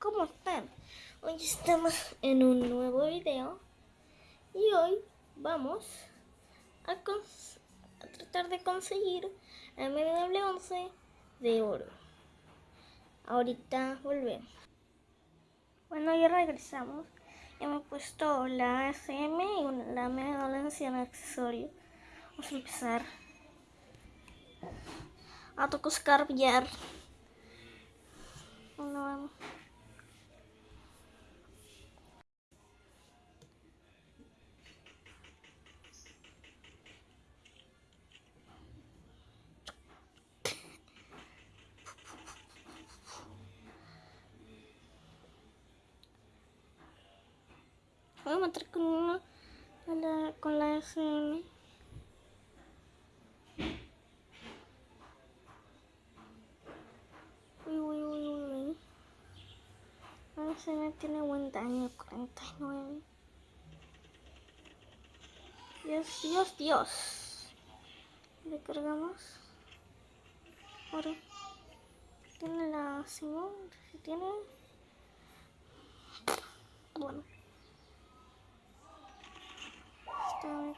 ¿cómo están? Hoy estamos en un nuevo video y hoy vamos a, tratar de conseguir el MW11 de oro. Ahorita volvemos. Bueno, ya regresamos. Hemos puesto la SM y la MW en accesorio. Vamos a empezar a tocar billar. No, Voy a matar con una con la SM. se me tiene buen daño, 49. Dios, Dios, Dios. Le cargamos. Ahora. Tiene la Simón. Si tiene. Bueno. Ah,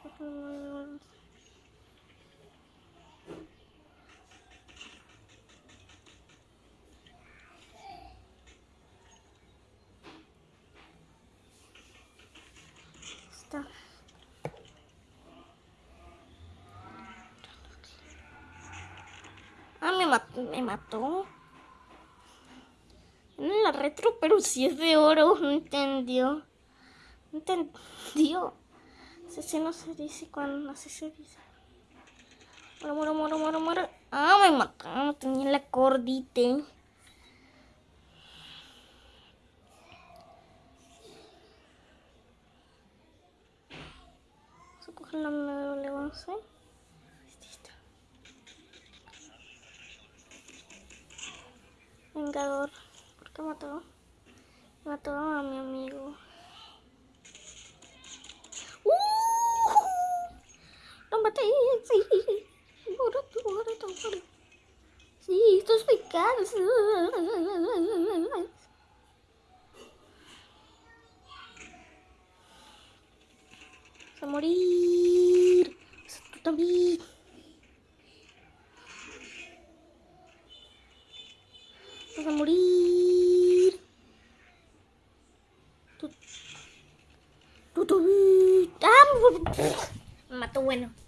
me mató. Me mató. En la retro, pero si es de oro. No entendió. No entendió. Ese no se dice cuando así se dice. Moro, moro, moro, moro, moro. Ah, me mató. No tenía la cordite. Coger la medalla, Vengador. ¿Por qué mató? Mató a mi amigo. ¡Sí! ¡Muerto, muerto, muerto! ¡Sí! ¡Estos pecados! ¡A morir! ¡Tú también! Vas a morir. Tú, tú, tú. ¡Ah! Mató bueno.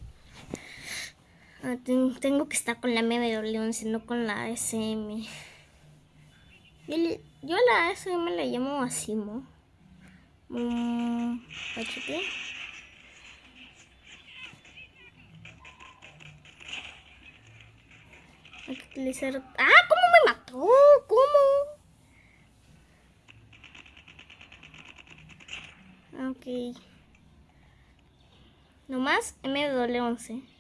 Ah, tengo que estar con la MW11, no con la SM. Yo, la SM la llamo Asimo. Mm, HP. Hay que utilizar... ¡Ah! ¿Cómo me mató? ¿Cómo? Ok. Nomás MW11.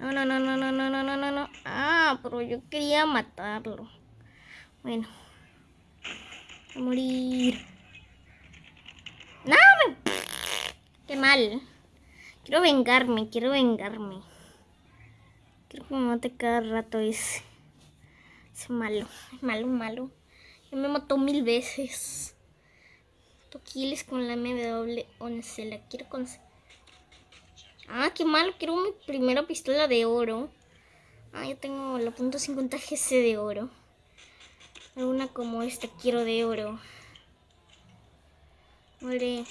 No, no, no, no, no, no, no, no, no. Ah, pero yo quería matarlo. Bueno. A morir. ¡No! Me... ¡Qué mal! Quiero vengarme, quiero vengarme. Quiero que me mate cada rato ese. Ese malo. Malo, malo. Ya me mató mil veces. Toquiles con la MW11. La quiero con... Ah, qué malo. Quiero mi primera pistola de oro. Ah, yo tengo la punto .50 GC de oro. Una como esta quiero de oro. Vale.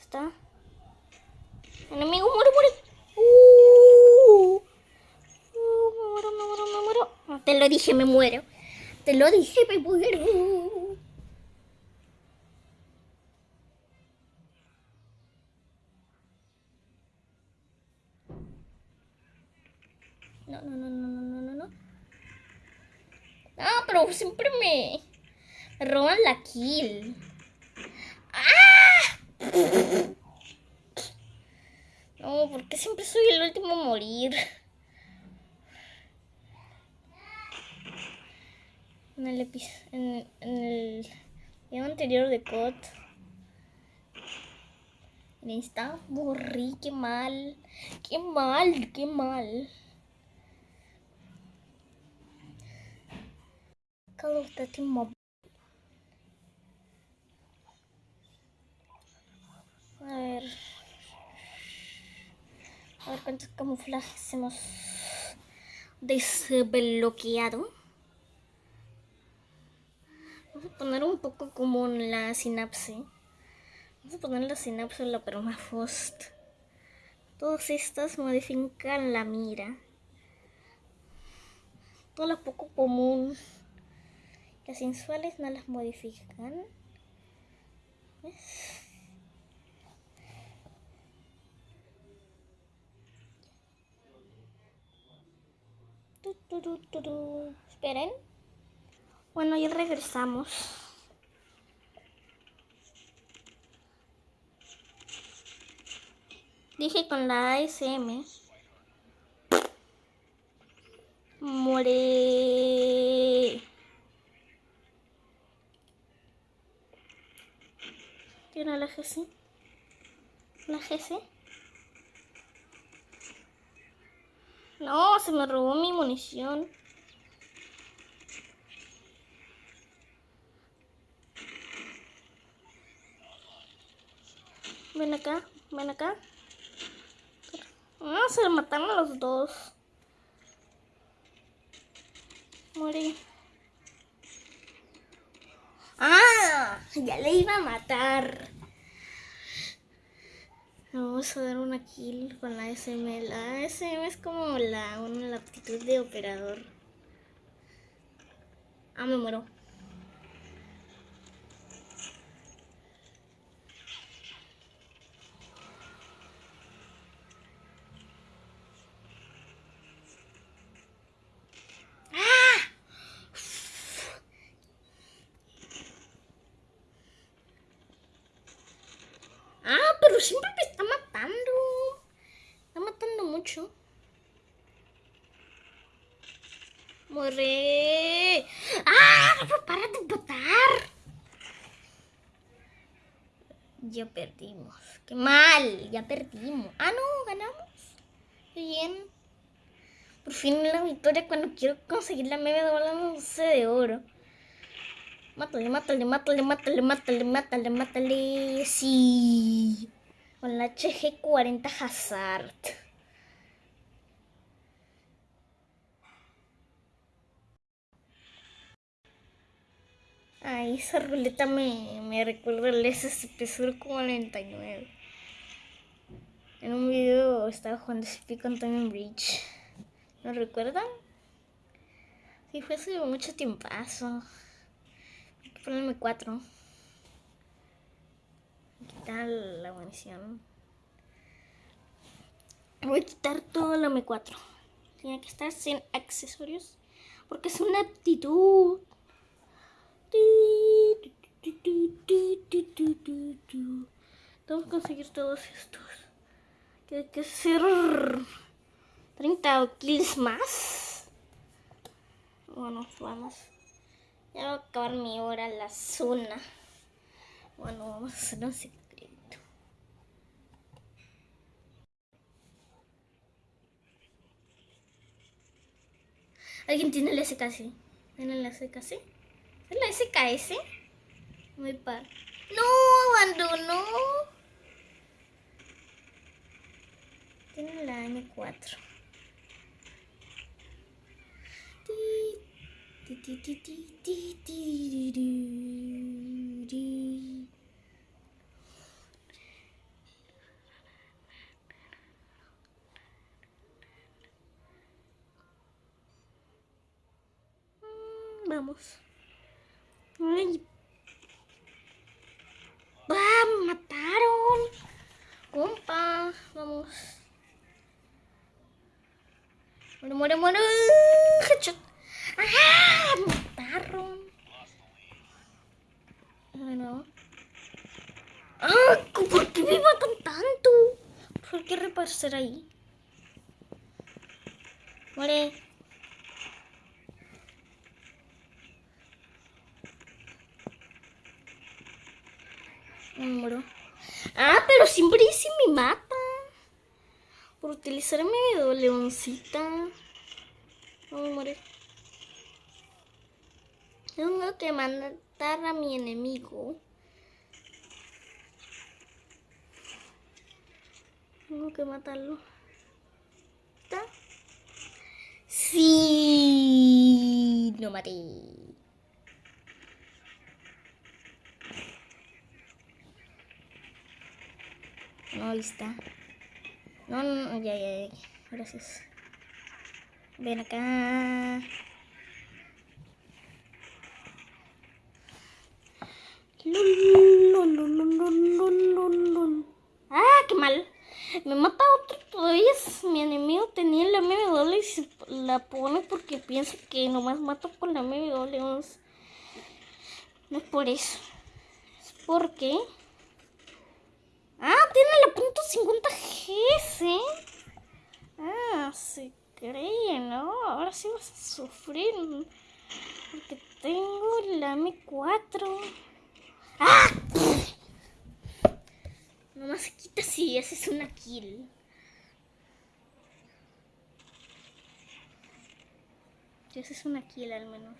Está. Enemigo, muere, muere. Uh, uh, me muero, me muero, me muero. te lo dije, me muero. Te lo dije, me muero. No, no, no, no, no, no, no, no. Ah, pero siempre me roban la kill. ¡Ah! No, porque siempre soy el último a morir. En el, en, en el video anterior de COD Está borrí, qué mal. Qué mal, qué mal. Call of Duty Mobile. A ver. A ver cuántos camuflajes hemos desbloqueado. Vamos a poner un poco como la sinapse. Vamos a poner la sinapse en la permafrost. Todas estas modifican la mira. Todo lo poco común. Las sensuales no las modifican. ¿Ves? Esperen. Bueno, ya regresamos. Dije con la ASM. More. ¿Tiene la GC? ¿La GC? No, se me robó mi munición. Ven acá, ven acá. Ah, se mataron los dos. Morí. ¡Ah! Ya le iba a matar. Vamos a dar una kill con la SM. La SM es como la, una, aptitud de operador. Ah, me muero. Siempre me está matando. Está matando mucho. Muere. ¡Ah! ¡Para de matar! Ya perdimos. ¡Qué mal! Ya perdimos. Ah, no, ganamos. Qué bien. Por fin la victoria cuando quiero conseguir la media de de oro. Mátale, mátale, mátale, mátale, mátale, mátale, mátale. Sí. Con la HG40 Hazard. Ay, esa ruleta me, me recuerda al SCP-049. En un video estaba jugando SCP con Time Bridge. ¿No recuerdan? Sí, fue hace mucho tiempo. Ponerme 4 quitar la munición. Voy a quitar todo el M4. Tiene que estar sin accesorios. Porque es una aptitud. Tengo que conseguir todos estos. Tiene que ser 30 kills más. Bueno, vamos. Ya va a acabar mi hora la zona. Bueno, vamos a hacer un secreto. ¿Alguien tiene el SKS? ¿Tiene el SKS? ¿Es la SKS? Muy par. ¡No! ¡Abandonó! Tiene la M4. Vamos. Ay. ¡Ah! ¡Mataron! Compa, vamos. Muere, muere, muere. Headshot. ¡Ah! Mataron. Bueno. ¡Ah! ¿Por qué me matan tanto? ¿Por qué repasar ahí? Muere. Muero. Ah, pero siempre dice me mata. Por utilizar mi leoncita. No me morir. Tengo que matar a mi enemigo. Tengo que matarlo. ¿Está? Sí. No maté. No, ahí está. No, no, no, ya, ya, ya. Gracias. Ven acá. Ah, qué mal. Me mata otro todavía. Mi enemigo tenía la MW y se la pone porque piensa que nomás mato con la MW. No es por eso. Es porque... Ah, tiene la punto .50 GS. Ah, se cree, ¿no? Ahora sí vas a sufrir. Porque tengo la M4. ¡Ah! Nomás se quita si haces una kill. Si haces una kill al menos.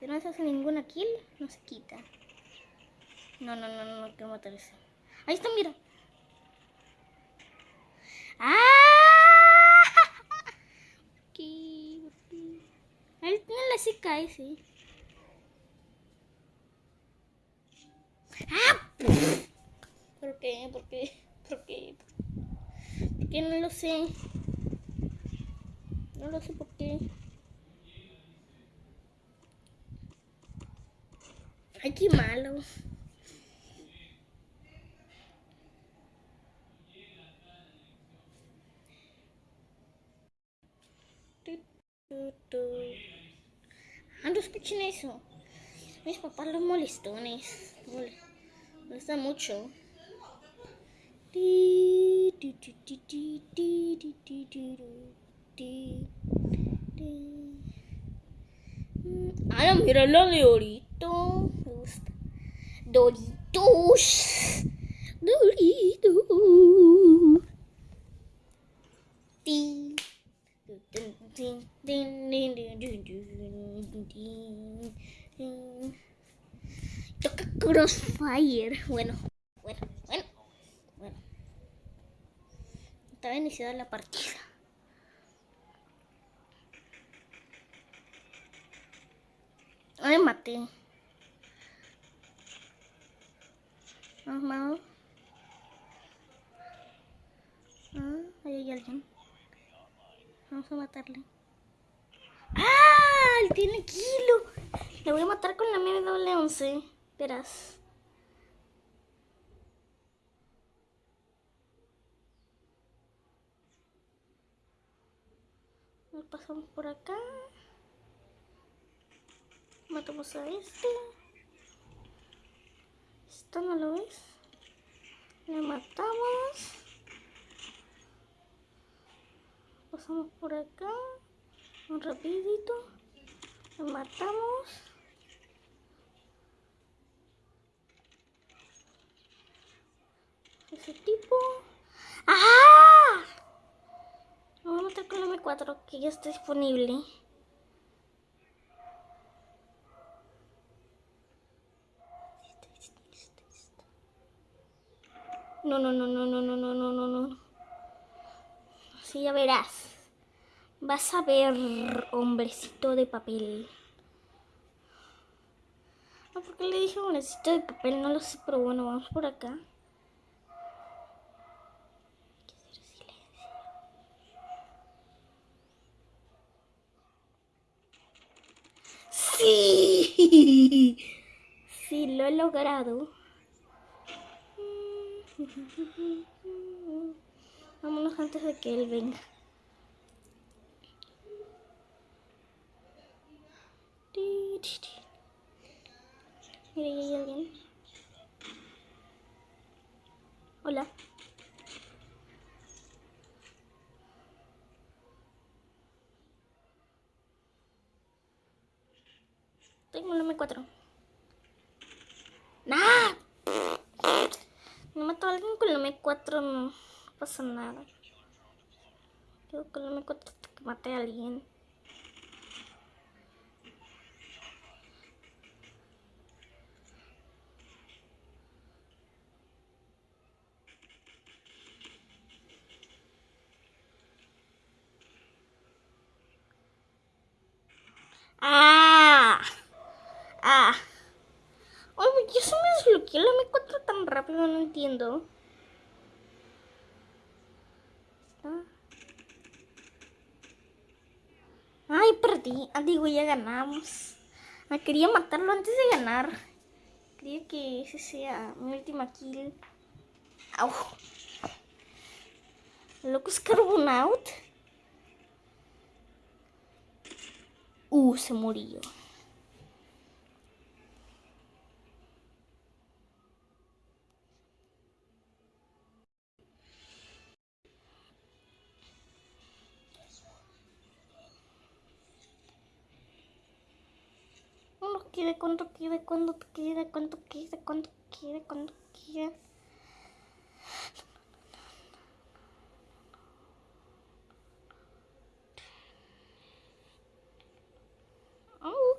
Si no se hace ninguna kill, no se quita. No, no, no, no, no quiero matar ese. Ahí está, mira. ¡Ah! ¿Qué? Ahí tiene la CKS. ¡Ah! ¿Por qué? ¿Por qué? ¿Por qué? ¿Por qué no lo sé? No lo sé por qué. Ay, qué malo. Ah, no escuchen eso. Mis papás los molestones. Molesta mucho. Ah, mira la de Dorito. Me gusta. Doritos. Doritos. Toca Crossfire. Bueno, bueno. Estaba iniciada la partida. Ay, maté. Vamos, Ah, ahí hay alguien. Vamos a matarle. ¡Ah! Él tiene kilo. Le voy a matar con la MW11. Verás. Nos pasamos por acá. Matamos a este. Esto no lo ves. Le matamos. pasamos por acá un rapidito lo matamos ese tipo ¡Ah! Vamos a matar con el M4 que ya está disponible No, no, no, no, no, no, no, no, no, no. Así ya verás. Vas a ver, hombrecito de papel. No, ¿por qué le dije hombrecito de papel? No lo sé, pero bueno, vamos por acá. Sí, sí, lo he logrado. Vámonos antes de que él venga. Mira. Hola. Tengo un M4. ¡Nah! Mató mato a alguien con el M4 no pasa nada. Yo con el M4 hasta que mate a alguien. ¡Ah! ¡Ah! Oye, yo se me desbloqueó la M4 tan rápido, no entiendo. Ay, Ah, ya ganamos. Me quería matarlo antes de ganar. Quería que ese sea mi última kill. Au. Loco es Carbonaut. Uh, se murió. Cuando quiere, cuando quiere, cuando quiere, cuando quiere, cuando quiere, cuando quiere. Oh,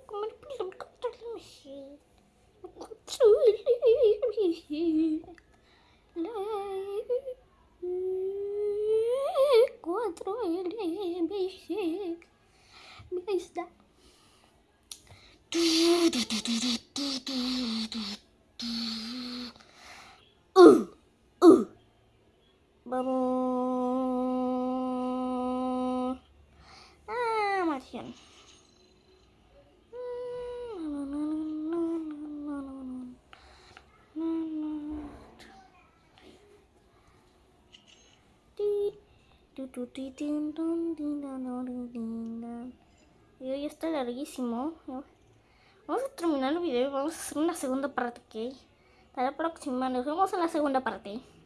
LMG. Ahí está. Uh, uh. Vamos. Ah. Y hoy está larguísimo. A terminar el video y vamos a hacer una segunda parte, ¿ok? Hasta la próxima. Nos vemos en la segunda parte.